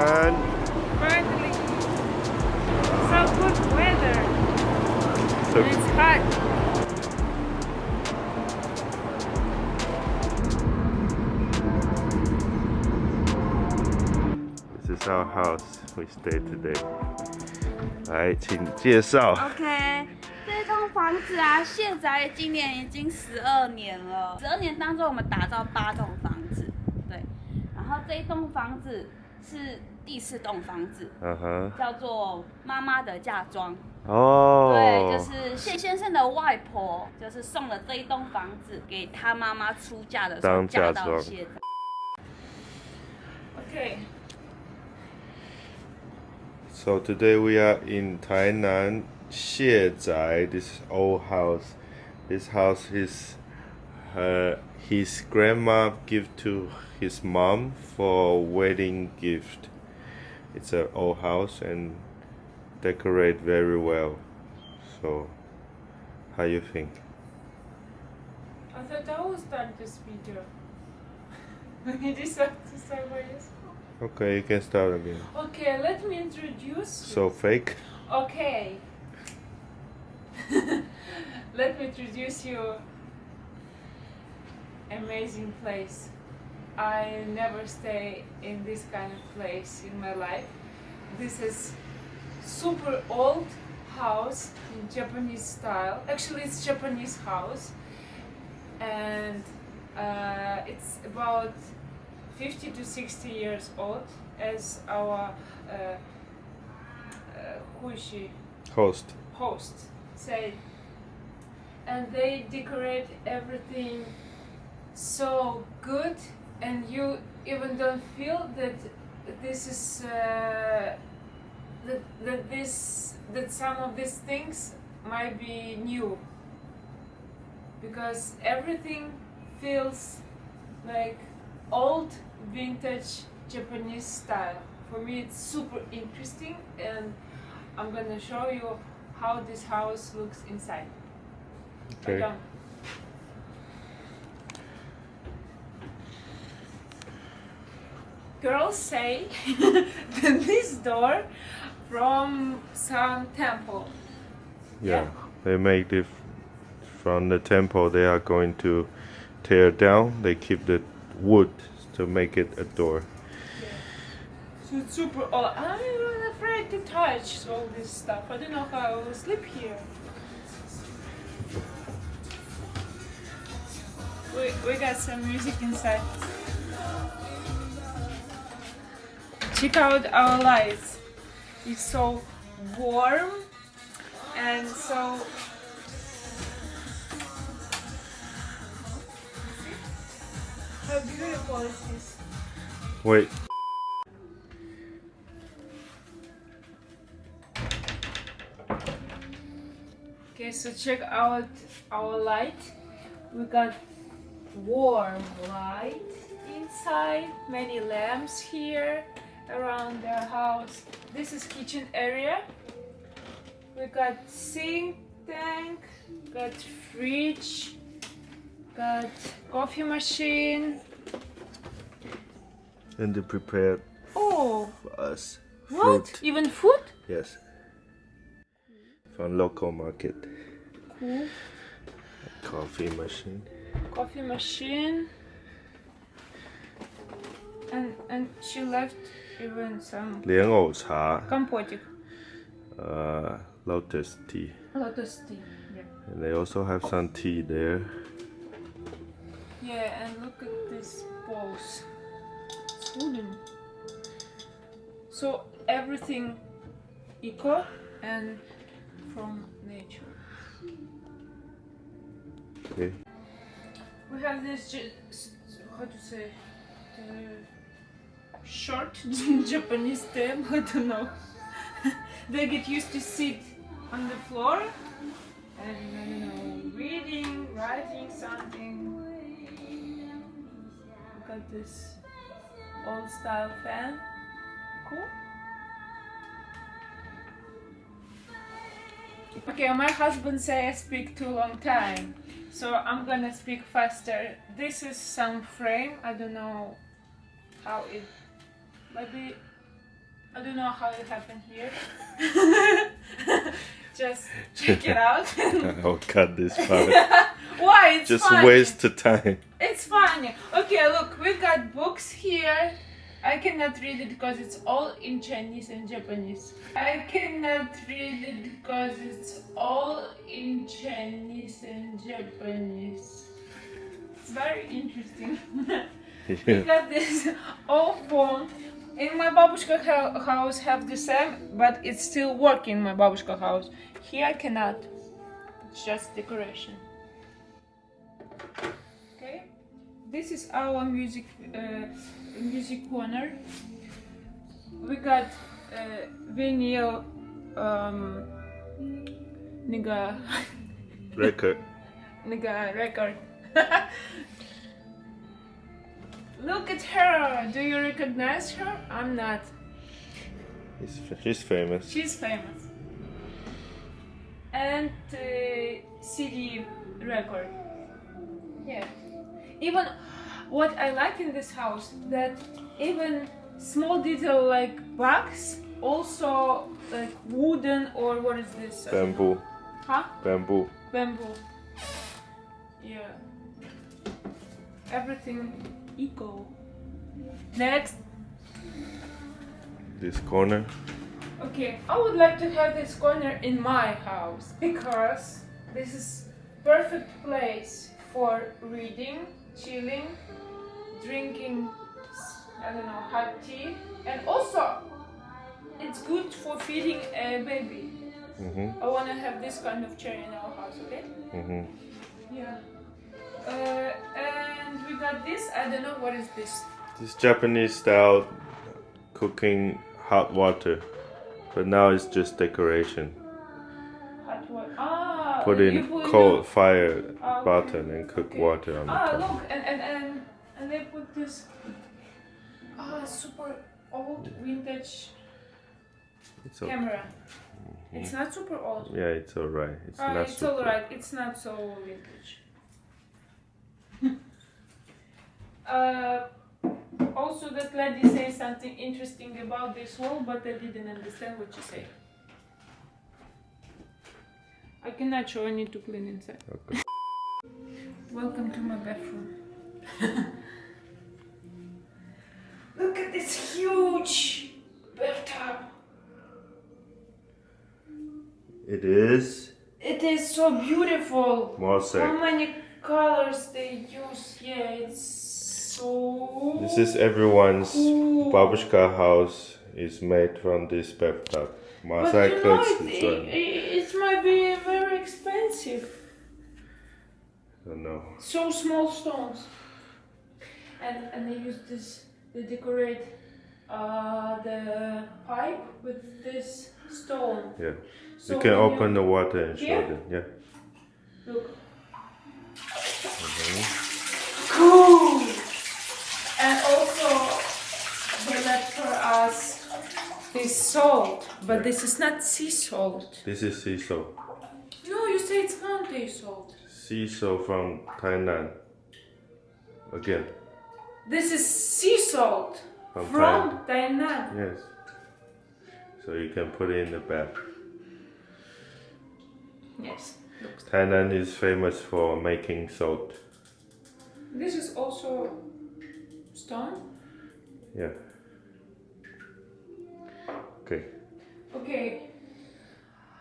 we are in Tainan. Finally. So good weather. So And it's hot. this is our house we stay today. 来，请介绍。 OK，这栋房子啊，现在今年已经十二年了。十二年当中，我们打造八栋房子，对。然后这一栋房子是 第四栋房子，嗯哼，叫做妈妈的嫁妆。哦，对，就是谢先生的外婆，就是送了这一栋房子给他妈妈出嫁的时候当嫁嫁到妆谢。OK。 So today we are in Tainan Xie Zai, this old house. This house is her his grandma give to his mom for wedding gift. It's an old house and decorate very well. So how you think? I thought I will start this video. When you decide to start by yourself. Okay, you can start again. Okay, let me introduce. So fake? Okay. let me introduce you. Amazing place. I never stay in this kind of place in my life. This is super old house in Japanese style. Actually, it's Japanese house, and uh, it's about 50 to 60 years old. As our uh, uh, who is she? Host. host say and they decorate everything so good and you even don't feel that this is uh, that, that this that some of these things might be new because everything feels like old vintage Japanese style for me it's super interesting and I'm gonna show you how this house looks inside. Okay. Girls say that this door from some temple. Yeah, they make it from the temple. They are going to tear down. They keep the wood to make it a door. So it's super old. I'm even afraid to touch all this stuff. I don't know how I will sleep here. We, we got some music inside. Check out our lights. It's so warm and so how beautiful is this? Wait, Okay, so check out our light. We got warm light inside, many lamps here around the house. This is kitchen area. We got sink tank, got fridge, got coffee machine. and they prepared Oh, for us what? Even food? Yes, from local market. Cool. Coffee machine. Coffee machine. And and she left even some 莲藕茶 compotic. Uh, lotus tea. Lotus tea. Yeah. And they also have some tea there. Yeah, and look at this bowls. It's wooden. So everything eco and from nature. Okay. We have this, how to say, the short Japanese table. I don't know. they get used to sit on the floor and I don't know reading, writing something. Look at this old style fan. Cool. Okay, my husband say I speak too long time, so I'm gonna speak faster. This is some frame. I don't know how it maybe I don't know how it happened here. Just check it out. I'll cut this part. Why? It's Just funny. waste the time. It's funny. Okay, look, we've got books here. I cannot read it because it's all in Chinese and Japanese. I cannot read it because it's all in Chinese and Japanese. It's very interesting. we Yeah. got this old phone. In my babushka house have the same, but it's still working my babushka house. Here I cannot. It's just decoration. Okay. This is our music uh, music corner. We got uh, vinyl um, nigga Record. nigga record. Look at her. Do you recognize her? I'm not. He's, she's famous. She's famous. And uh, CD record. Yeah. Even what I like in this house that even small detail like bugs, also like wooden or what is this? I don't know. Bamboo. Huh? Bamboo. Bamboo. Yeah. Everything eco. Next. This corner. Okay, I would like to have this corner in my house because this is perfect place for reading, chilling, drinking, I don't know, hot tea, and also it's good for feeding a baby. Mm-hmm. I want to have this kind of chair in our house, okay? Mm-hmm. Yeah. Uh, and we got this. I don't know what is this. This Japanese style cooking hot water. But now it's just decoration. Hot water. Ah. Put in put cold fire Ah, okay. button and cook Okay. water on the Ah, top. look, and and and and they put this. Ah, super old vintage It's o- camera. It's not super old. yeah, it's alright. It's Ah, not it's alright. It's not so vintage. uh, also, that lady says something interesting about this wall, but I didn't understand what she said. I cannot show. I need to clean inside. Okay. Welcome to my bathroom. Look at this huge bathtub. It is It is so beautiful. How many colors they use? Yeah, it's so. This is everyone's babushka house is made from this bathtub. But you know, it, it, it might be very expensive. I don't know. So small stones. And and they use this. They decorate uh, the pipe with this stone. Yeah. So you can open the water and show Here? them. Yeah. Look. Mhm. Cool. And also, they left for us this salt, but this is not sea salt. This is sea salt. No, you say it's mountain salt. Sea salt from Tainan. Again, This is sea salt from, from Tainan. Thailand. Yes. So you can put it in the bath. Yes. Looks. Thailand is famous for making salt. This is also stone. Yeah. Okay. Okay.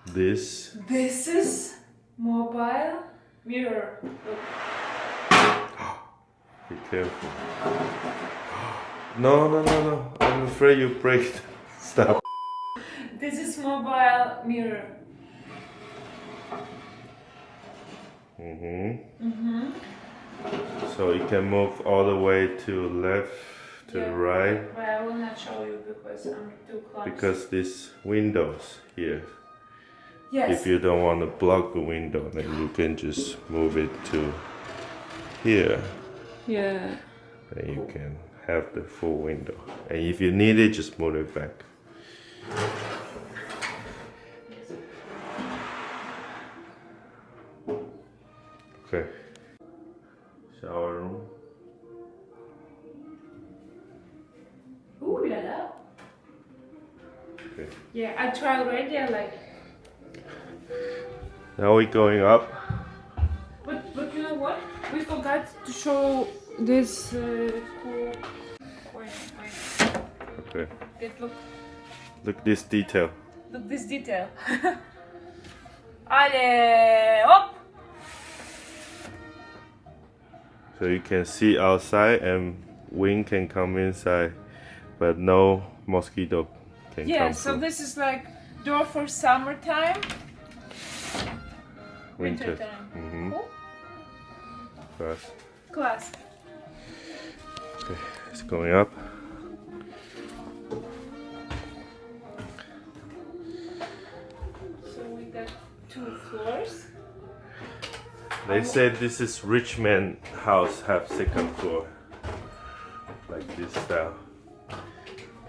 This This is mobile mirror. Look. be careful. No no no no. I'm afraid you break stuff. This is mobile mirror. hmm Mm-hmm. So you can move all the way to left, to the Yeah. right, But I will not show you because um, I'm too close. because this windows here. yes. If you don't want to block the window, then you can just move it to here. yeah. And you can have the full window. And if you need it, just move it back. Okay. Shower room. Yeah, I tried already. I like. Now we're going up. But but you know what? We forgot to show this uh, cool. Wait, wait. Okay. Get look Look this detail. look this detail. Allez, hop! So you can see outside and wind can come inside, but no mosquito can Yeah, so through. this is like door for summertime, Winter. wintertime. Mm-hmm. Cool. First. Class. Okay, it's going up. So we got two floors. They said this is rich man house have second floor. Like this style.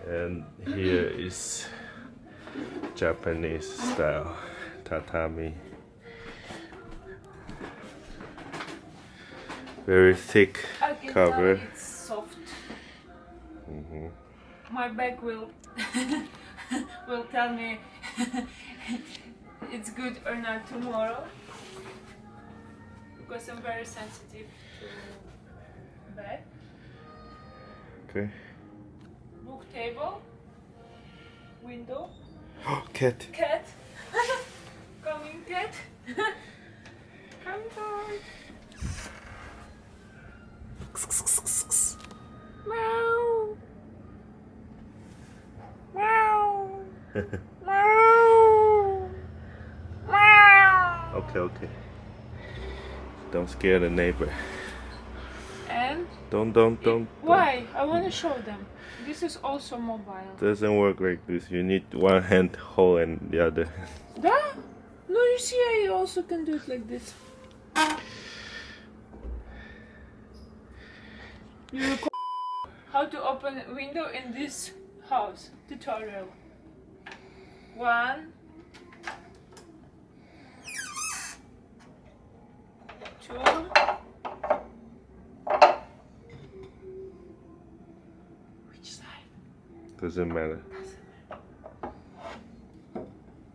And here is Japanese style tatami. Very thick cover. it's soft. hmm My back will will tell me it's good or not tomorrow because I'm very sensitive to back. Okay. Book table, window, Cat. cat, coming cat, come down. Meow. Meow. Meow. Meow. Okay, okay. Don't scare the neighbor. Don't, don't, don't. why? I want to show them. This is also mobile. Doesn't work like this. You need one hand hold and the other. Да? No, you see, I also can do it like this. You record how to open a window in this house tutorial. One, two, which side? Doesn't matter.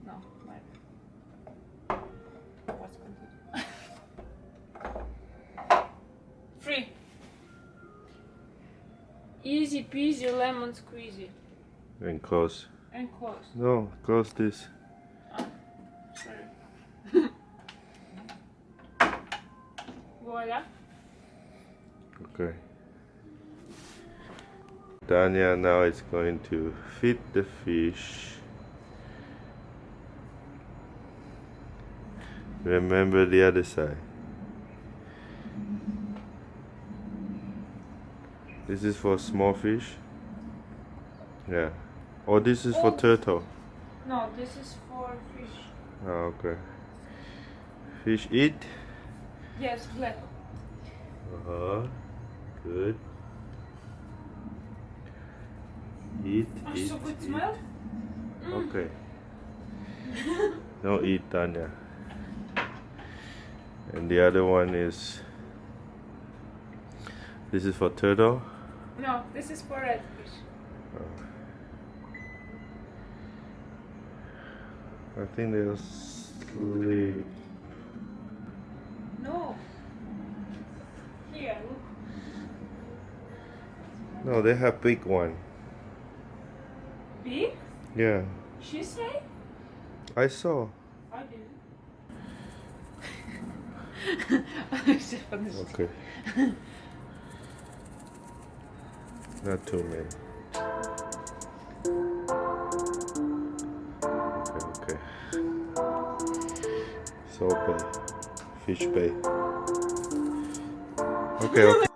No. What's Free. Easy peasy lemon squeezy. And close. And close. No, close this. Oh, Sorry. Voila. Okay. Dania now is going to feed the fish. Remember the other side. This is for small fish. Yeah. Or this is for turtle. No, this is for fish. Oh, okay. Fish eat. Yes, black. Uh huh. Good. Eat, Oh, eat. eat. Mm. Okay. Don't eat Tanya. And the other one is. This is for turtle. No, this is for red fish. I think they'll sleep. No. Here, look. No, they have big one. Big? Yeah, She say? I saw. I didn't. Okay. Not too many. Okay, okay. So bay. Fish bay. Okay, okay.